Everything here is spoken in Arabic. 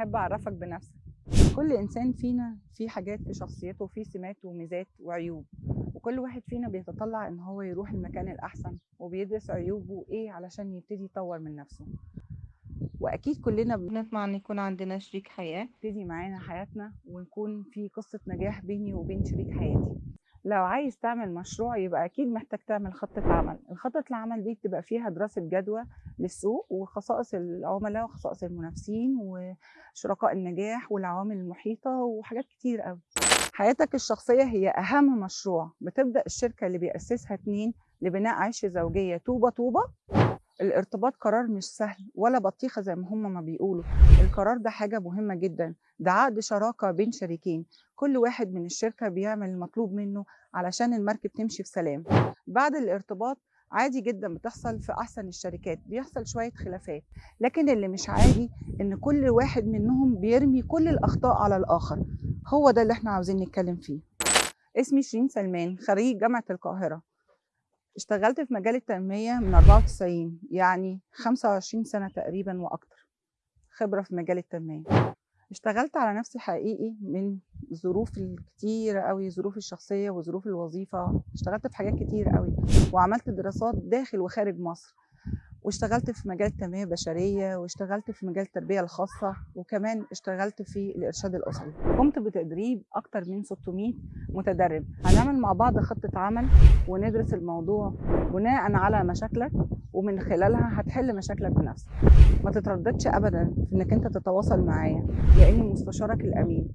أحب أعرفك بنفسك كل إنسان فينا فيه حاجات في شخصيته وفيه سمات وميزات وعيوب. وكل واحد فينا بيتطلع إن هو يروح المكان الأحسن وبيدرس عيوبه إيه علشان يبتدي يطور من نفسه. وأكيد كلنا نطمع إن يكون عندنا شريك حياة. بنبتدي معانا حياتنا ونكون في قصة نجاح بيني وبين شريك حياتي. لو عايز تعمل مشروع يبقى أكيد محتاج تعمل خطة عمل. الخطة العمل دي بتبقى فيها دراسة جدوى للسوق وخصائص العملاء وخصائص المنافسين وشركاء النجاح والعوامل المحيطة وحاجات كتير قوي حياتك الشخصية هي أهم مشروع. بتبدأ الشركة اللي بيأسسها اتنين لبناء عيش زوجية طوبة طوبة الارتباط قرار مش سهل ولا بطيخة زي ما هم ما بيقولوا. القرار ده حاجة مهمة جدا. ده عقد شراكة بين شريكين. كل واحد من الشركة بيعمل المطلوب منه علشان المركب تمشي في سلام بعد الارتباط عادي جدا بتحصل في أحسن الشركات. بيحصل شوية خلافات. لكن اللي مش عادي إن كل واحد منهم بيرمي كل الأخطاء على الآخر. هو ده اللي إحنا عاوزين نتكلم فيه. اسمي شيرين سلمان خريج جامعة القاهرة. اشتغلت في مجال التنمية من 94 يعني 25 سنة تقريبا وأكتر خبرة في مجال التنمية. اشتغلت على نفسي حقيقي من ظروف الكتير قوي ظروف الشخصية وظروف الوظيفة. اشتغلت في حاجات كتير قوي وعملت دراسات داخل وخارج مصر. واشتغلت في مجال التنمية البشرية واشتغلت في مجال التربية الخاصة وكمان اشتغلت في الإرشاد الأسري. قمت بتدريب أكتر من 600 متدرب. هنعمل مع بعض خطة عمل وندرس الموضوع بناء على مشاكلك ومن خلالها هتحل مشاكلك بنفسك. ما تترددش أبدا في إنك أنت تتواصل معايا لأني مستشارك الأمين.